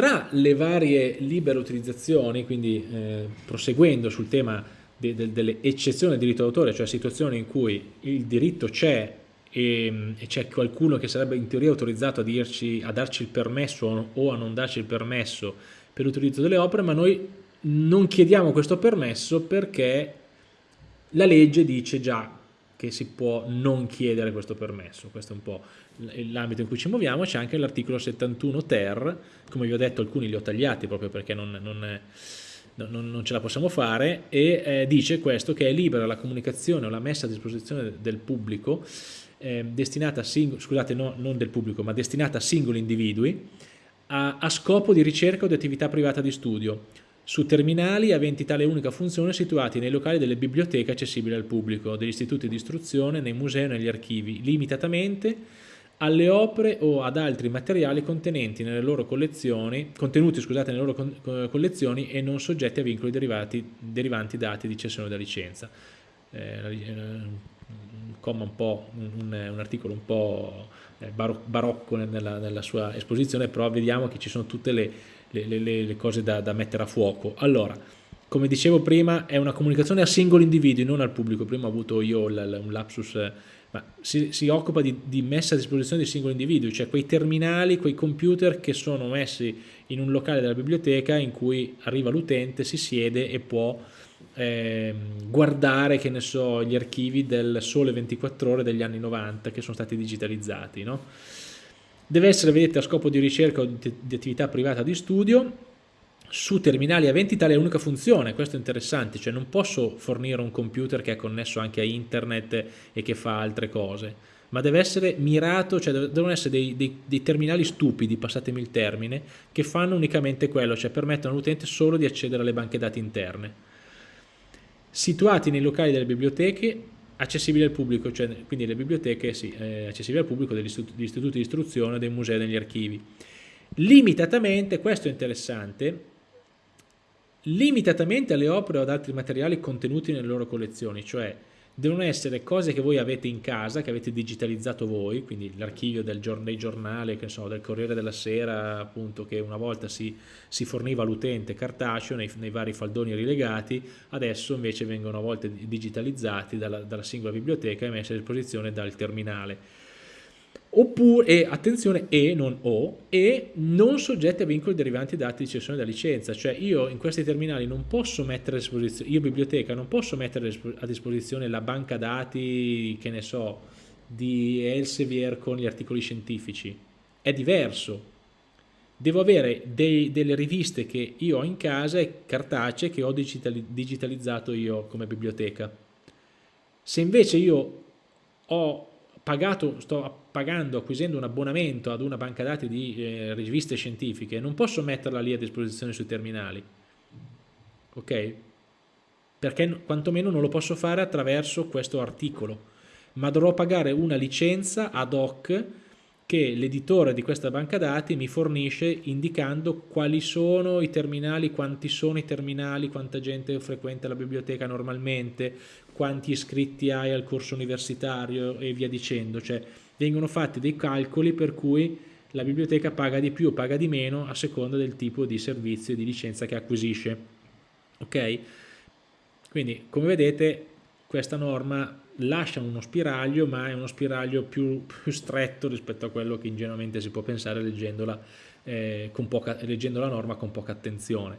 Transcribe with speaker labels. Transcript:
Speaker 1: Tra le varie libere utilizzazioni, quindi eh, proseguendo sul tema de, de, delle eccezioni del diritto d'autore, cioè situazioni in cui il diritto c'è e, e c'è qualcuno che sarebbe in teoria autorizzato a, dirci, a darci il permesso o a non darci il permesso per l'utilizzo delle opere, ma noi non chiediamo questo permesso perché la legge dice già che si può non chiedere questo permesso, questo è un po' l'ambito in cui ci muoviamo, c'è anche l'articolo 71 ter, come vi ho detto alcuni li ho tagliati proprio perché non, non, non, non ce la possiamo fare, e eh, dice questo che è libera la comunicazione o la messa a disposizione del pubblico, eh, destinata a singoli, scusate no, non del pubblico, ma destinata a singoli individui, a, a scopo di ricerca o di attività privata di studio, su terminali aventi tale unica funzione situati nei locali delle biblioteche accessibili al pubblico, degli istituti di istruzione, nei musei e negli archivi, limitatamente alle opere o ad altri materiali contenenti nelle loro collezioni, contenuti scusate, nelle loro collezioni e non soggetti a vincoli derivati, derivanti dati di cessione da licenza. Eh, comma un, un, un articolo un po' eh, barocco nella, nella sua esposizione, però vediamo che ci sono tutte le le, le, le cose da, da, mettere a fuoco. Allora, come dicevo prima, è una comunicazione a singoli individui, non al pubblico. Prima ho avuto io un lapsus, ma si, si occupa di, di, messa a disposizione di singoli individui, cioè quei terminali, quei computer che sono messi in un locale della biblioteca in cui arriva l'utente, si siede e può eh, guardare, che ne so, gli archivi del Sole 24 Ore degli anni 90 che sono stati digitalizzati, no? Deve essere, vedete, a scopo di ricerca o di attività privata di studio, su terminali aventi tale unica funzione, questo è interessante, cioè non posso fornire un computer che è connesso anche a internet e che fa altre cose, ma deve essere mirato, cioè devono essere dei, dei, dei terminali stupidi, passatemi il termine, che fanno unicamente quello, cioè permettono all'utente solo di accedere alle banche dati interne. Situati nei locali delle biblioteche accessibili al pubblico, cioè, quindi le biblioteche sì, eh, accessibili al pubblico degli istituti, istituti di istruzione, dei musei, degli archivi. Limitatamente, questo è interessante, limitatamente alle opere o ad altri materiali contenuti nelle loro collezioni, cioè devono essere cose che voi avete in casa, che avete digitalizzato voi, quindi l'archivio del giorn dei giornali, che so, del Corriere della Sera, appunto, che una volta si, si forniva all'utente cartaceo nei, nei, vari faldoni rilegati, adesso invece vengono a volte digitalizzati dalla, dalla singola biblioteca e messi a disposizione dal terminale oppure, e attenzione, e non o, e non soggetti a vincoli derivanti da atti di cessione da licenza, cioè io in questi terminali non posso mettere a disposizione, io biblioteca non posso mettere a disposizione la banca dati, che ne so, di Elsevier con gli articoli scientifici, è diverso, devo avere dei, delle riviste che io ho in casa e cartacee che ho digitalizzato io come biblioteca. Se invece io ho pagato, sto pagando, acquisendo un abbonamento ad una banca dati di eh, riviste scientifiche, non posso metterla lì a disposizione sui terminali, ok? Perché quantomeno non lo posso fare attraverso questo articolo, ma dovrò pagare una licenza ad hoc che l'editore di questa banca dati mi fornisce indicando quali sono i terminali, quanti sono i terminali, quanta gente frequenta la biblioteca normalmente, quanti iscritti hai al corso universitario e via dicendo, cioè vengono fatti dei calcoli per cui la biblioteca paga di più o paga di meno a seconda del tipo di servizio e di licenza che acquisisce. Ok? Quindi, come vedete, questa norma lascia uno spiraglio, ma è uno spiraglio più, più stretto rispetto a quello che ingenuamente si può pensare leggendola, eh, poca, leggendo la norma con poca attenzione.